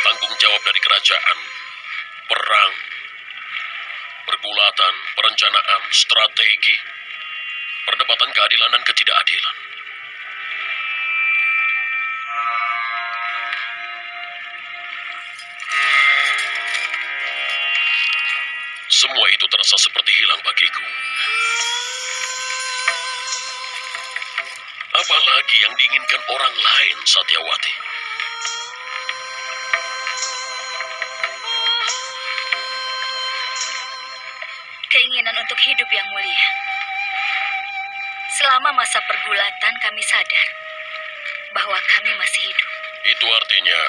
Tanggung jawab dari kerajaan, perang, pergulatan, perencanaan, strategi, perdebatan keadilan dan ketidakadilan. Semua itu terasa seperti hilang bagiku. Apalagi yang diinginkan orang lain, Satyawati. Keinginan untuk hidup yang mulia. Selama masa pergulatan kami sadar bahwa kami masih hidup. Itu artinya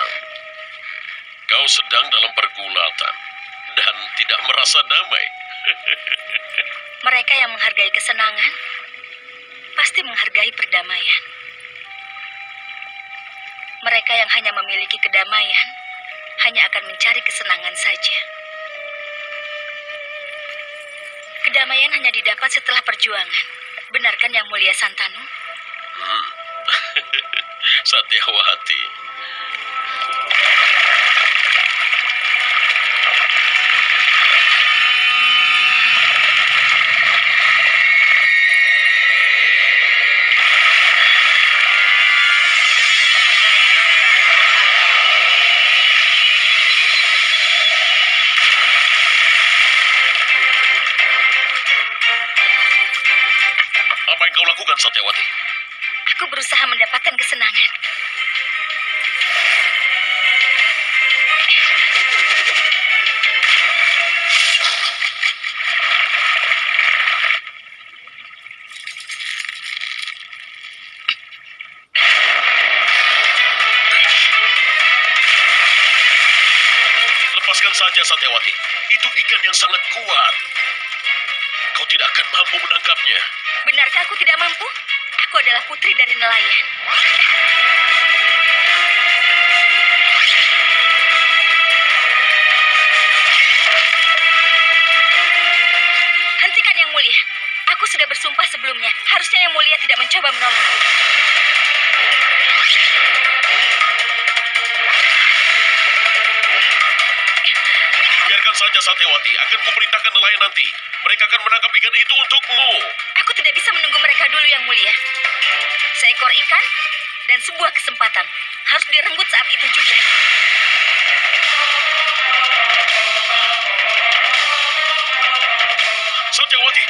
kau sedang dalam pergulatan dan tidak merasa damai. Mereka yang menghargai kesenangan pasti menghargai perdamaian. Mereka yang hanya memiliki kedamaian hanya akan mencari kesenangan saja. Kedamaian hanya didapat setelah perjuangan. Benarkan yang mulia Santanu? Satyawati. Lakukan, Satyawati? Aku berusaha mendapatkan kesenangan. Lepaskan saja, Satyawati. Itu ikan yang sangat kuat. Kau tidak akan mampu menangkapnya. Benarkah aku tidak mampu? Aku adalah putri dari nelayan. Hentikan yang mulia. Aku sudah bersumpah sebelumnya. Harusnya yang mulia tidak mencoba menolongku. Biarkan saja, Satyawati. Akan kuperintahkan nelayan nanti. Mereka akan menangkap ikan itu untukmu. Aku tidak bisa menunggu mereka dulu yang mulia. Seekor ikan dan sebuah kesempatan harus direnggut saat itu juga. Satyawati.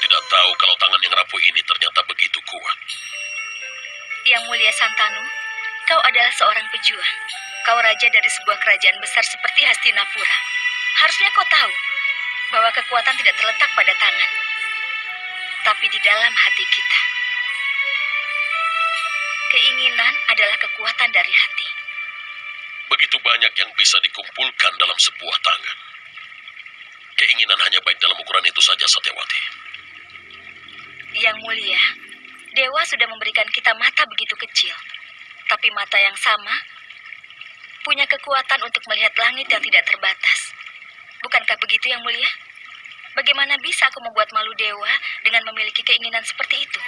Tidak tahu kalau tangan yang rapuh ini ternyata begitu kuat. Yang mulia Santanu, kau adalah seorang pejuang. Kau raja dari sebuah kerajaan besar seperti Hastinapura. Harusnya kau tahu bahwa kekuatan tidak terletak pada tangan, tapi di dalam hati kita. Keinginan adalah kekuatan dari hati. Begitu banyak yang bisa dikumpulkan dalam sebuah tangan. Keinginan hanya baik dalam ukuran itu saja, Satyawati. Yang mulia, Dewa sudah memberikan kita mata begitu kecil. Tapi mata yang sama punya kekuatan untuk melihat langit yang tidak terbatas. Bukankah begitu yang mulia? Bagaimana bisa aku membuat malu dewa dengan memiliki keinginan seperti itu?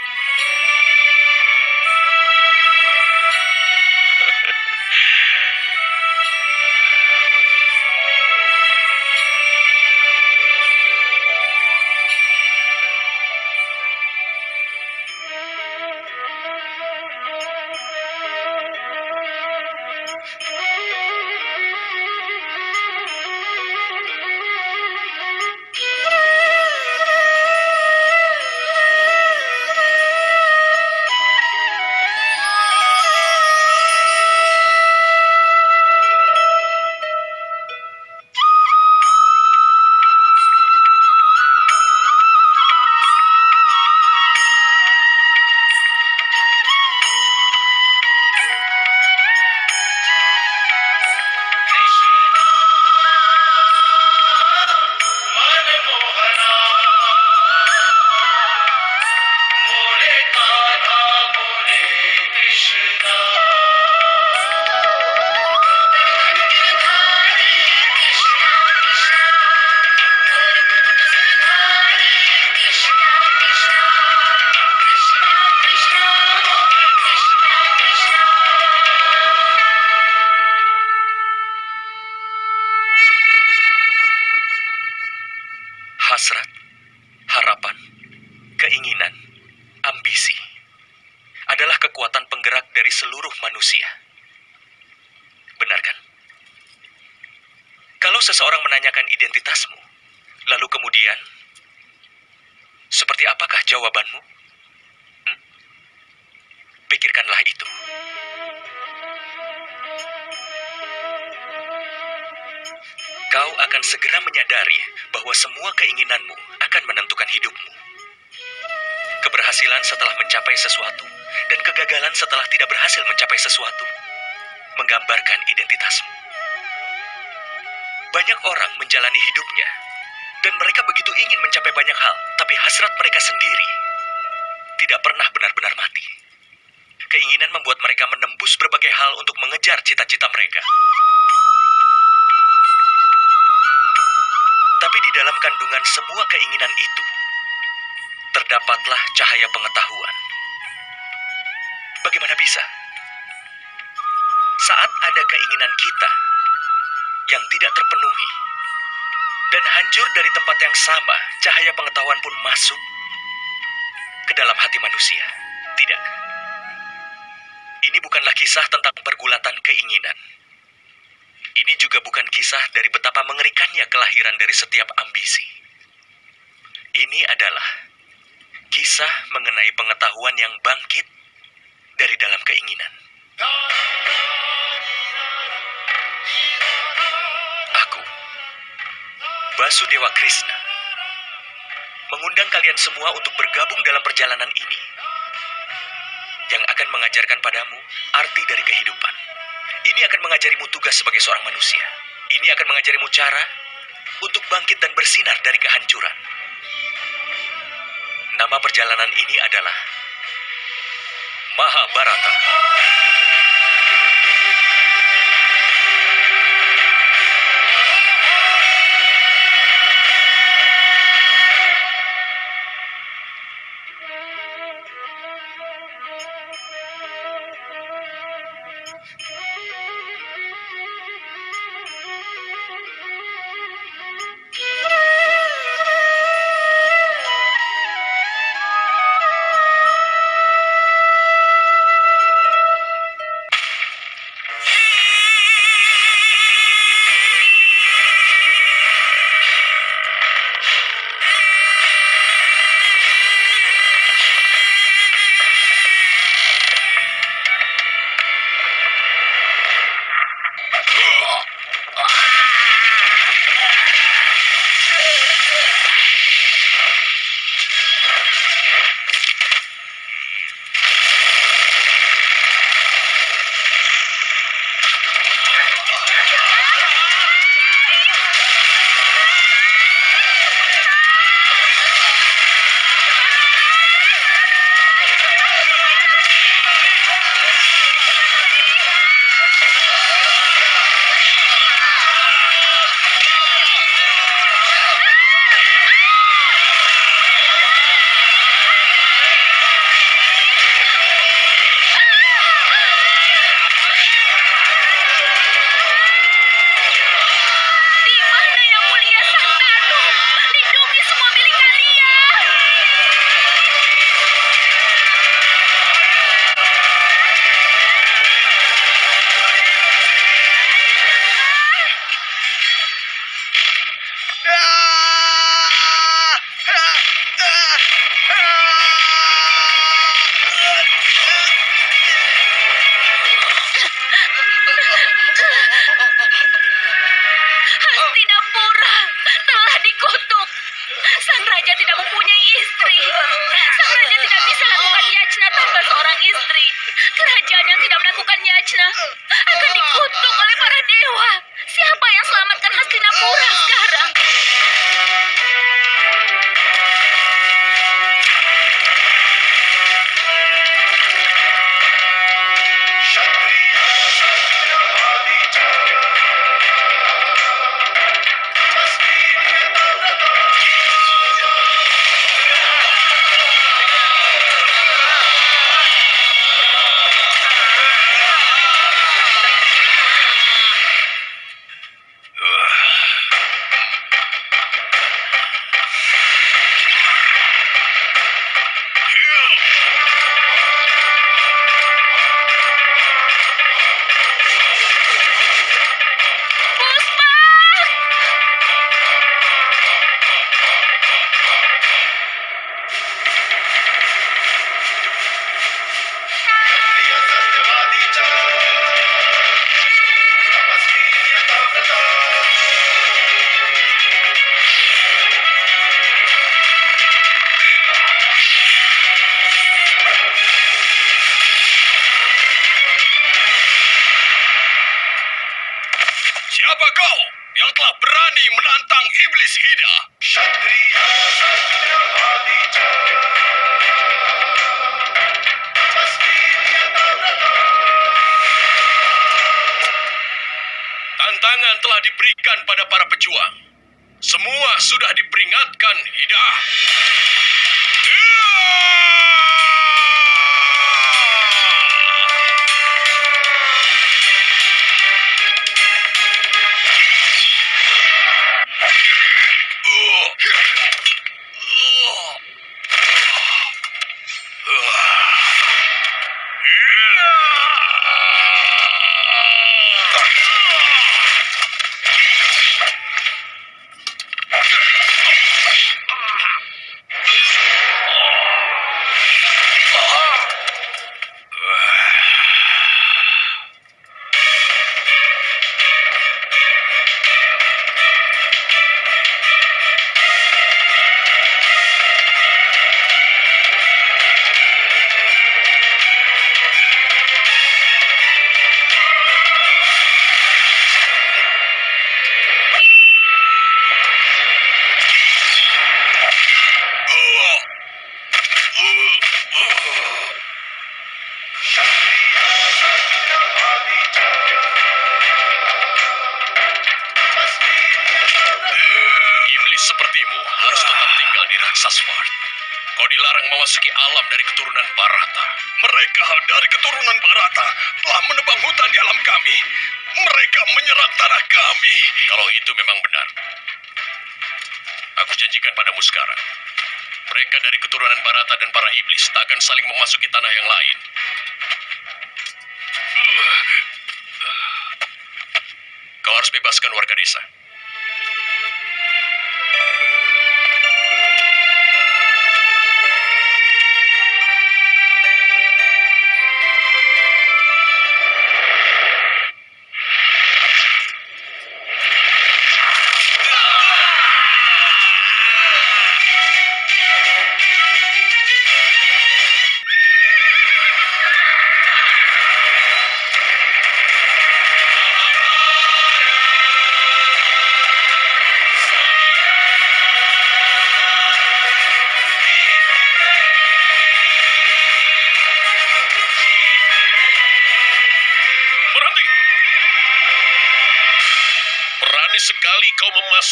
Hasrat, harapan, keinginan, ambisi adalah kekuatan penggerak dari seluruh manusia. Benar kan? Kalau seseorang menanyakan identitasmu, lalu kemudian, seperti apakah jawabanmu? Hmm? Pikirkanlah itu. Kau akan segera menyadari bahwa semua keinginanmu akan menentukan hidupmu. Keberhasilan setelah mencapai sesuatu dan kegagalan setelah tidak berhasil mencapai sesuatu menggambarkan identitasmu. Banyak orang menjalani hidupnya dan mereka begitu ingin mencapai banyak hal, tapi hasrat mereka sendiri tidak pernah benar-benar mati. Keinginan membuat mereka menembus berbagai hal untuk mengejar cita-cita mereka. Tapi di dalam kandungan semua keinginan itu, terdapatlah cahaya pengetahuan. Bagaimana bisa? Saat ada keinginan kita yang tidak terpenuhi, dan hancur dari tempat yang sama, cahaya pengetahuan pun masuk ke dalam hati manusia. Tidak. Ini bukanlah kisah tentang pergulatan keinginan. Ini juga bukan kisah dari betapa mengerikannya kelahiran dari setiap ambisi. Ini adalah kisah mengenai pengetahuan yang bangkit dari dalam keinginan. Aku, Basudewa Krishna, mengundang kalian semua untuk bergabung dalam perjalanan ini yang akan mengajarkan padamu arti dari kehidupan. Ini akan mengajarimu tugas sebagai seorang manusia. Ini akan mengajarimu cara untuk bangkit dan bersinar dari kehancuran. Nama perjalanan ini adalah Mahabharata. raja tidak mempunyai istri. Sang raja tidak bisa lakukan yajna tanpa seorang istri. Kerajaan yang tidak melakukan yajna akan dikutuk oleh para dewa. Sekarang. Mereka dari keturunan Barata dan para iblis tak akan saling memasuki tanah yang lain. Kau harus bebaskan warga desa.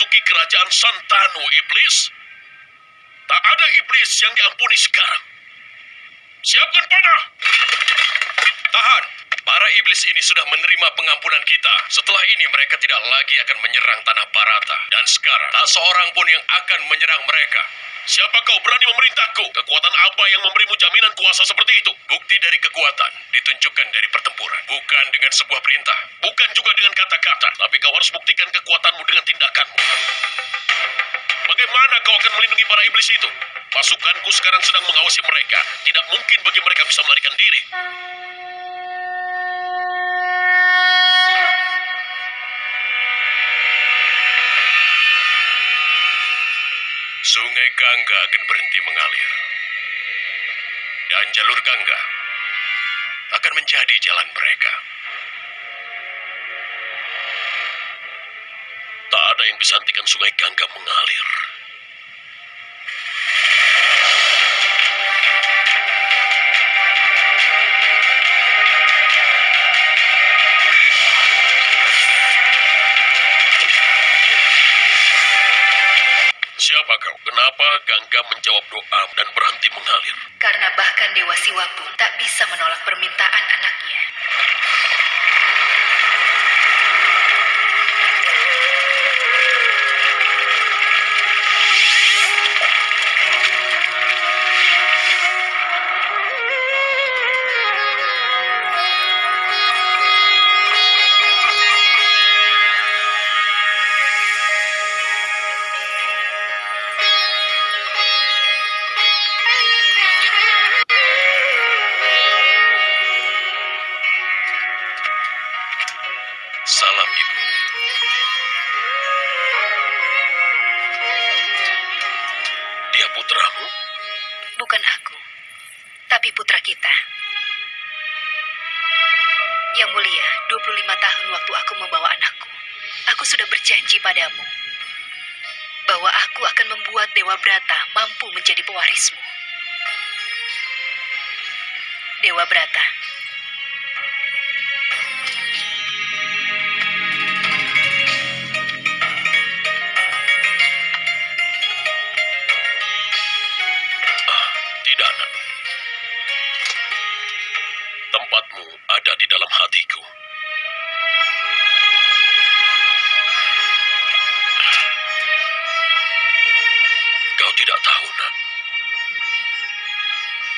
Memasuki kerajaan Santanu, iblis. Tak ada iblis yang diampuni sekarang. Siapkan panah! Tahan! Para iblis ini sudah menerima pengampunan kita. Setelah ini mereka tidak lagi akan menyerang tanah Barata. Dan sekarang, tak seorang pun yang akan menyerang mereka. Siapa kau berani memerintahku? Kekuatan apa yang memberimu jaminan kuasa seperti itu? Bukti dari kekuatan ditunjukkan dari pertempuran. Bukan dengan sebuah perintah. Bukan juga dengan kata-kata. Tapi kau harus buktikan kekuatanmu dengan tindakanmu. Bagaimana kau akan melindungi para iblis itu? Pasukanku sekarang sedang mengawasi mereka. Tidak mungkin bagi mereka bisa melarikan diri. sungai Gangga akan berhenti mengalir. Dan jalur Gangga akan menjadi jalan mereka. Tak ada yang bisa hentikan sungai Gangga mengalir. Siapa kau? Kenapa Gangga menjawab doa dan berhenti mengalir? Karena bahkan Dewa Siwa pun tak bisa menolak permintaan anaknya. Membuat Dewa Brata mampu menjadi pewarismu. Dewa Brata, Kau tidak tahu, nak.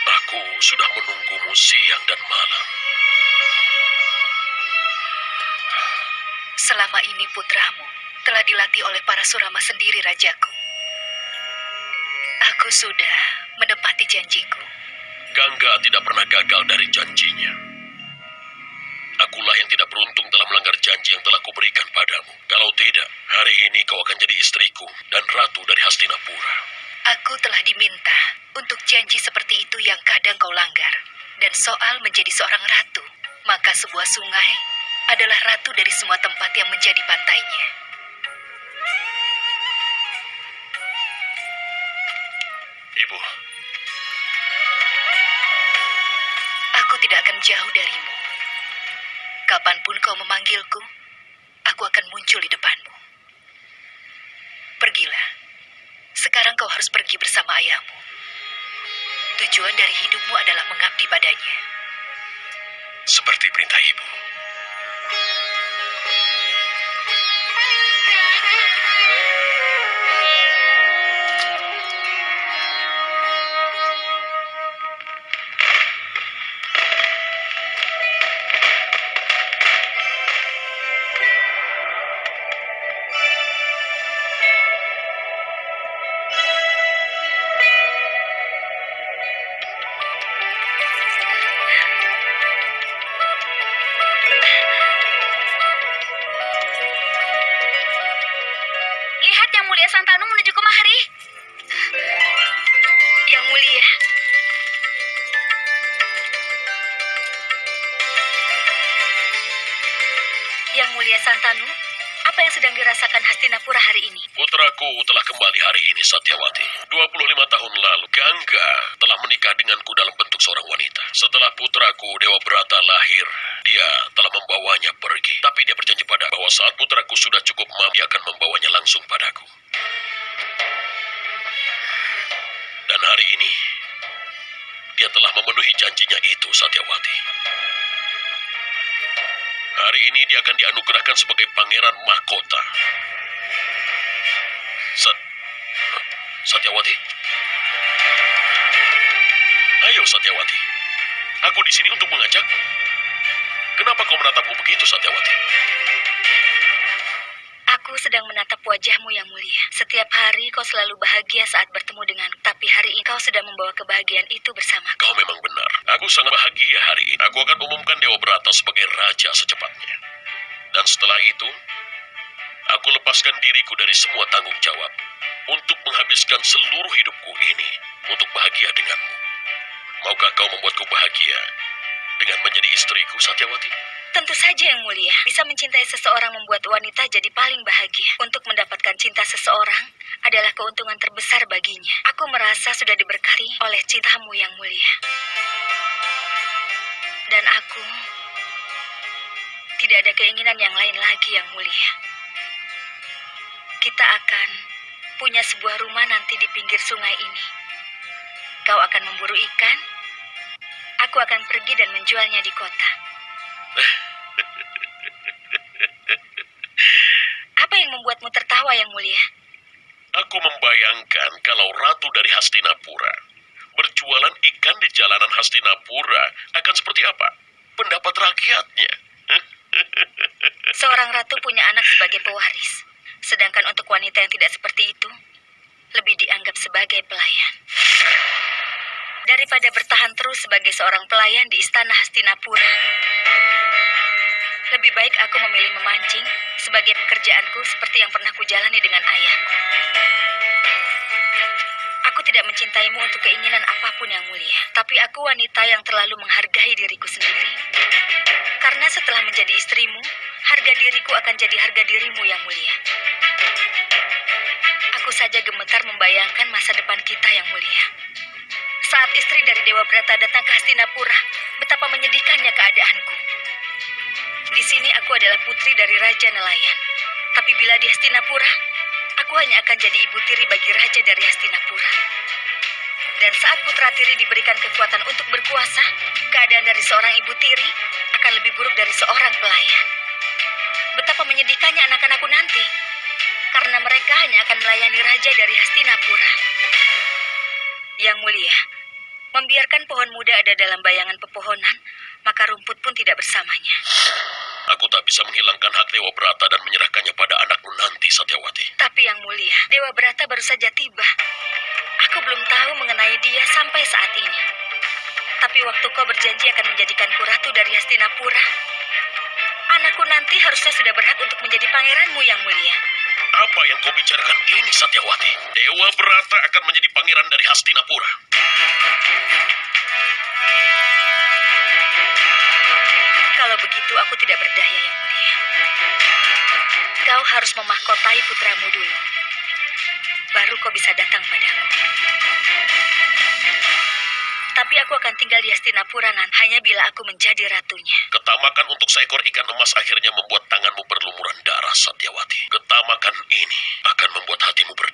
Aku sudah menunggumu siang dan malam. selama ini putramu telah dilatih oleh para surama sendiri, Rajaku. Aku sudah menepati janjiku. Gangga tidak pernah gagal dari janjinya. Akulah yang tidak beruntung dalam melanggar janji yang telah kuberikan padamu. Kalau tidak, hari ini kau akan jadi istriku dan ratu dari Hastinapura. Aku telah diminta untuk janji seperti itu yang kadang kau langgar. Dan soal menjadi seorang ratu, maka sebuah sungai adalah ratu dari semua tempat yang menjadi pantainya. Ibu, Aku tidak akan jauh darimu. Kapan pun kau memanggilku, aku akan muncul di depanmu. Sekarang kau harus pergi bersama ayahmu. Tujuan dari hidupmu adalah mengabdi padanya. seperti perintah ibu. Tahun lalu, Gangga telah menikah denganku dalam bentuk seorang wanita. Setelah putraku, Dewa Brata, lahir, dia telah membawanya pergi. Tapi dia berjanji pada bahwa saat putraku sudah cukup mampu, dia akan membawanya langsung padaku. Dan hari ini, dia telah memenuhi janjinya itu, Satyawati. Hari ini dia akan dianugerahkan sebagai pangeran mahkota. Di sini untuk mengajak. Kenapa kau menatapku begitu, Satyawati? Aku sedang menatap wajahmu yang mulia. Setiap hari kau selalu bahagia saat bertemu dengan tapi hari ini kau sedang membawa kebahagiaan itu bersamaku. Kau memang benar. Aku sangat bahagia hari ini. Aku akan umumkan Dewa Brata sebagai raja secepatnya. Dan setelah itu, aku lepaskan diriku dari semua tanggung jawab untuk menghabiskan seluruh hidupku ini untuk bahagia denganmu. Maukah kau membuatku bahagia dengan menjadi istriku, Satyawati? Tentu saja yang mulia, bisa mencintai seseorang membuat wanita jadi paling bahagia. Untuk mendapatkan cinta seseorang adalah keuntungan terbesar baginya. Aku merasa sudah diberkati oleh cintamu yang mulia. Dan aku tidak ada keinginan yang lain lagi yang mulia. Kita akan punya sebuah rumah nanti di pinggir sungai ini. Kau akan memburu ikan, aku akan pergi dan menjualnya di kota. Apa yang membuatmu tertawa yang mulia? Aku membayangkan kalau ratu dari Hastinapura berjualan ikan di jalanan Hastinapura akan seperti apa? Pendapat rakyatnya. Seorang ratu punya anak sebagai pewaris. Sedangkan untuk wanita yang tidak seperti itu, lebih dianggap sebagai pelayan. Daripada bertahan terus sebagai seorang pelayan di istana Hastinapura, lebih baik aku memilih memancing sebagai pekerjaanku seperti yang pernah kujalani dengan ayahku. Aku tidak mencintaimu untuk keinginan apa pun yang mulia, tapi aku wanita yang terlalu menghargai diriku sendiri. Karena setelah menjadi istrimu, harga diriku akan jadi harga dirimu yang mulia. Aku saja gemetar membayangkan masa depan kita yang mulia. Saat istri dari Dewa Brata datang ke Hastinapura, betapa menyedihkannya keadaanku. Di sini aku adalah putri dari Raja Nelayan. Tapi bila di Hastinapura, aku hanya akan jadi ibu tiri bagi Raja dari Hastinapura. Dan saat putra tiri diberikan kekuatan untuk berkuasa, keadaan dari seorang ibu tiri akan lebih buruk dari seorang pelayan. Betapa menyedihkannya anak-anakku nanti, karena mereka hanya akan melayani Raja dari Hastinapura. Yang mulia, membiarkan pohon muda ada dalam bayangan pepohonan, maka rumput pun tidak bersamanya. Aku tak bisa menghilangkan hak Dewa Brata dan menyerahkannya pada anakmu nanti, Satyawati. Tapi yang mulia, Dewa Brata baru saja tiba. Aku belum tahu mengenai dia sampai saat ini. Tapi waktu kau berjanji akan menjadikanku ratu dari Hastinapura, anakku nanti harusnya sudah berhak untuk menjadi pangeranmu yang mulia. Apa yang kau bicarakan ini, Satyawati? Dewa Brata akan menjadi pangeran dari Hastinapura. Kalau begitu aku tidak berdaya yang mulia. Kau harus memahkotai putramu dulu. Baru kau bisa datang padaku. Tapi aku akan tinggal di Hastinapura nanti hanya bila aku menjadi ratunya. Ketamakan untuk seekor ikan emas akhirnya membuat tanganmu berlumuran darah, Satyawati. Ketamakan ini akan membuat hatimu berdarah.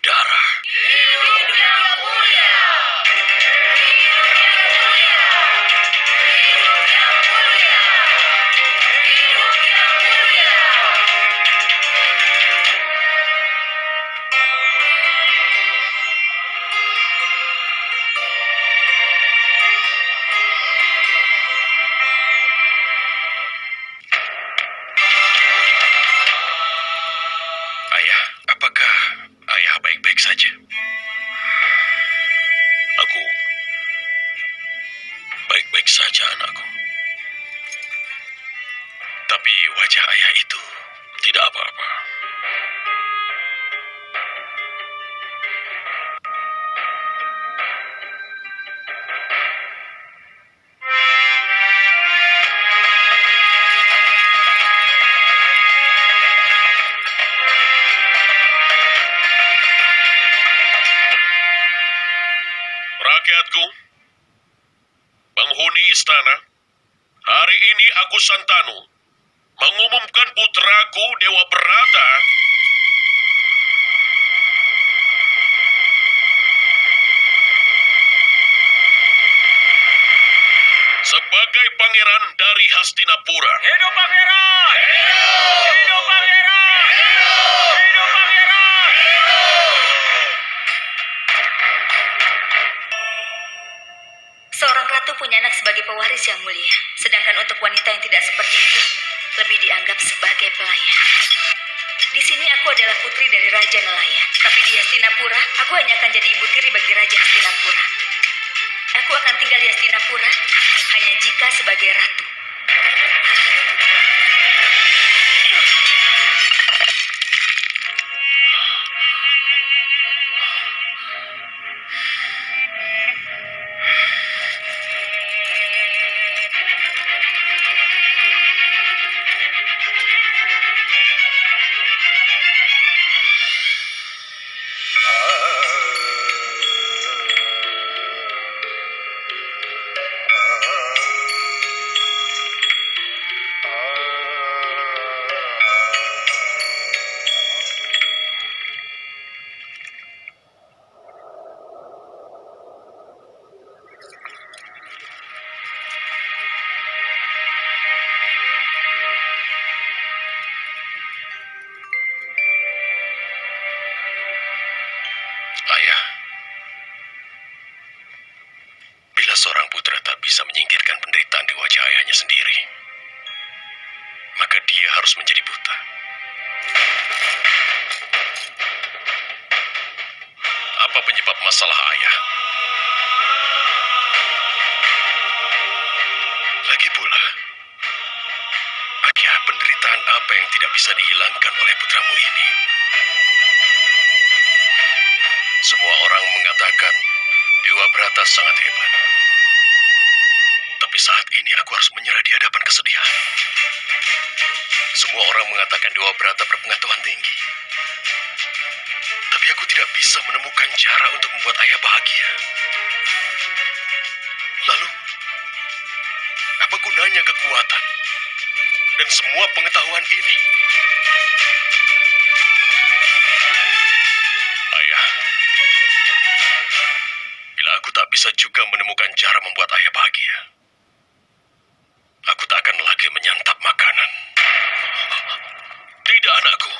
Istana, hari ini aku Santanu mengumumkan putraku Dewa Berata sebagai pangeran dari Hastinapura. Hidup pangeran! Hidup pangeran! Hidup pangeran! Seorang ratu punya anak sebagai pewaris yang mulia. Sedangkan untuk wanita yang tidak seperti itu, lebih dianggap sebagai pelayan. Di sini aku adalah putri dari Raja Nelayan. Tapi di Hastinapura, aku hanya akan jadi ibu tiri bagi Raja Hastinapura. Aku akan tinggal di Hastinapura hanya jika sebagai ratu. Semua orang mengatakan Dewa Brata sangat hebat. Tapi saat ini aku harus menyerah di hadapan kesedihan. Semua orang mengatakan Dewa Brata berpengetahuan tinggi. Tapi aku tidak bisa menemukan cara untuk membuat ayah bahagia. Lalu, apa gunanya kekuatan dan semua pengetahuan ini? Bisa juga menemukan cara membuat ayah bahagia, aku tak akan lagi menyantap makanan. Tidak, anakku.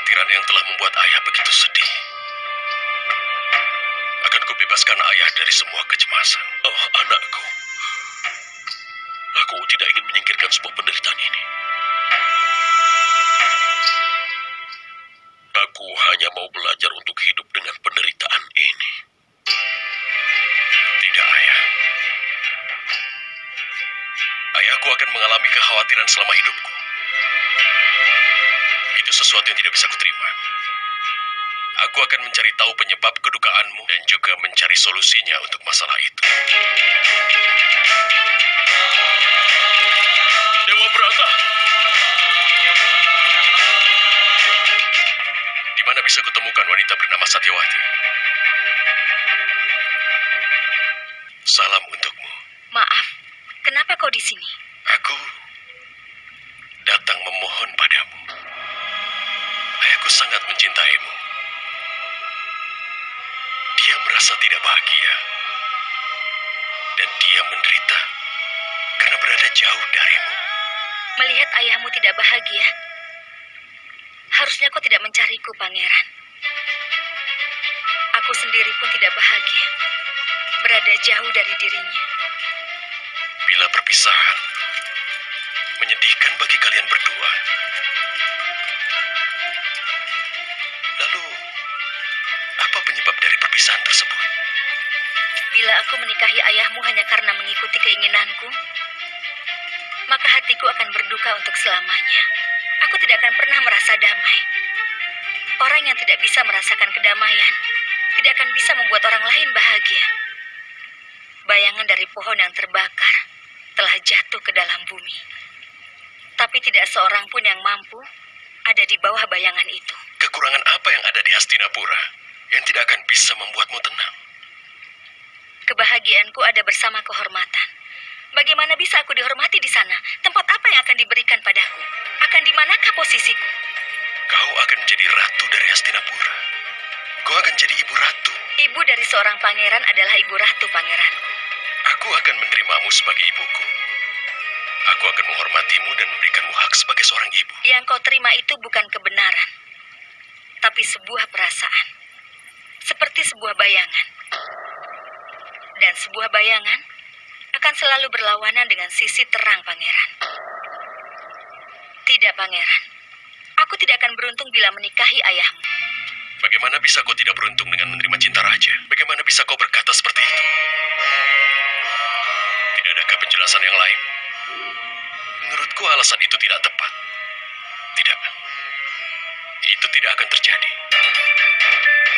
Kekhawatiran yang telah membuat ayah begitu sedih. Akan kubebaskan ayah dari semua kecemasan. Oh, anakku. Aku tidak ingin menyingkirkan sebuah penderitaan ini. Aku hanya mau belajar untuk hidup dengan penderitaan ini. Tidak, ayah. Ayahku akan mengalami kekhawatiran selama hidupku. Sesuatu yang tidak bisa kuterima. Aku akan mencari tahu penyebab kedukaanmu dan juga mencari solusinya untuk masalah itu. Dewa Brata. Di mana bisa kutemukan wanita bernama Satyawati? Salam untukmu. Maaf, kenapa kau di sini? Merasa tidak bahagia. Dan dia menderita karena berada jauh darimu. Melihat ayahmu tidak bahagia, harusnya kau tidak mencariku, pangeran. Aku sendiri pun tidak bahagia, berada jauh dari dirinya. Bila perpisahan menyedihkan bagi kalian berdua. Perpisahan tersebut? Bila aku menikahi ayahmu hanya karena mengikuti keinginanku, maka hatiku akan berduka untuk selamanya. Aku tidak akan pernah merasa damai. Orang yang tidak bisa merasakan kedamaian tidak akan bisa membuat orang lain bahagia. Bayangan dari pohon yang terbakar telah jatuh ke dalam bumi. Tapi tidak seorang pun yang mampu ada di bawah bayangan itu. Kekurangan apa yang ada di Hastinapura yang tidak akan bisa membuatmu tenang? Kebahagiaanku ada bersama kehormatan. Bagaimana bisa aku dihormati di sana? Tempat apa yang akan diberikan padaku? Akan di manakah posisiku? Kau akan menjadi ratu dari Hastinapura. Kau akan jadi ibu ratu. Ibu dari seorang pangeran adalah ibu ratu pangeranku. Aku akan menerimamu sebagai ibuku. Aku akan menghormatimu dan memberikanmu hak sebagai seorang ibu. Yang kau terima itu bukan kebenaran, tapi sebuah perasaan. Seperti sebuah bayangan. Dan sebuah bayangan akan selalu berlawanan dengan sisi terang pangeran. Tidak pangeran. Aku tidak akan beruntung bila menikahi ayahmu. Bagaimana bisa kau tidak beruntung dengan menerima cinta raja? Bagaimana bisa kau berkata seperti itu? Tidak adakah penjelasan yang lain? Menurutku alasan itu tidak tepat. Tidak. Itu tidak akan terjadi.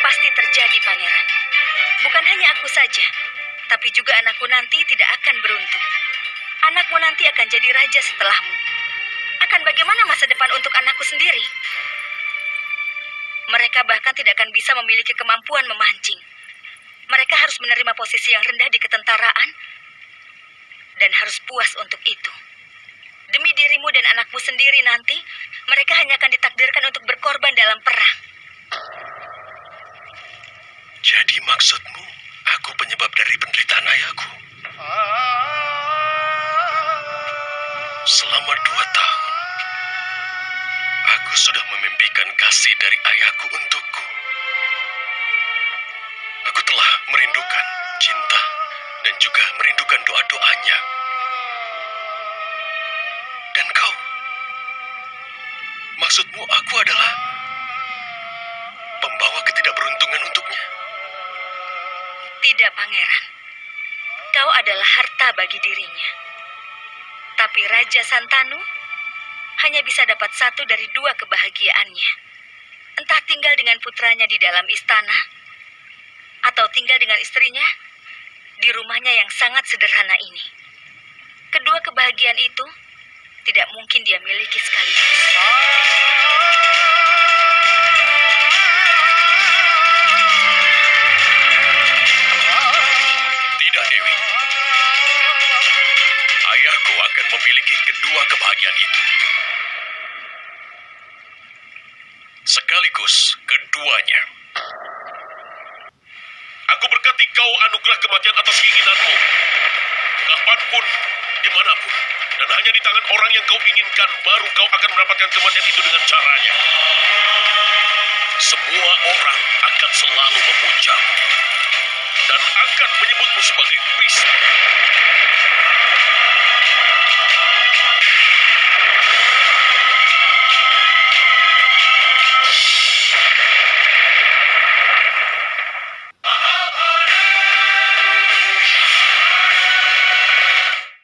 Pasti terjadi, pangeran. Bukan hanya aku saja, tapi juga anakku nanti tidak akan beruntung. Anakmu nanti akan jadi raja setelahmu. Akan bagaimana masa depan untuk anakku sendiri? Mereka bahkan tidak akan bisa memiliki kemampuan memancing. Mereka harus menerima posisi yang rendah di ketentaraan dan harus puas untuk itu. Demi dirimu dan anakmu sendiri nanti, mereka hanya akan ditakdirkan untuk berkorban dalam perang. Jadi maksudmu, aku penyebab dari penderitaan ayahku? Selama dua tahun, aku sudah memimpikan kasih dari ayahku untukku. Aku telah merindukan cinta dan juga merindukan doa-doanya. Maksudmu aku adalah pembawa ketidakberuntungan untuknya? Tidak, Pangeran. Kau adalah harta bagi dirinya. Tapi Raja Santanu hanya bisa dapat satu dari dua kebahagiaannya. Entah tinggal dengan putranya di dalam istana, atau tinggal dengan istrinya di rumahnya yang sangat sederhana ini. Kedua kebahagiaan itu tidak mungkin dia miliki sekaligus. Tidak, Dewi. Ayahku akan memiliki kedua kebahagiaan itu. Sekaligus keduanya. Aku berkati kau anugerah kematian atas keinginanmu. Kapan pun, di mana pun. Dan hanya di tangan orang yang kau inginkan, baru kau akan mendapatkan kematian itu dengan caranya. Semua orang akan selalu memujamu dan akan menyebutmu sebagai Wisnu.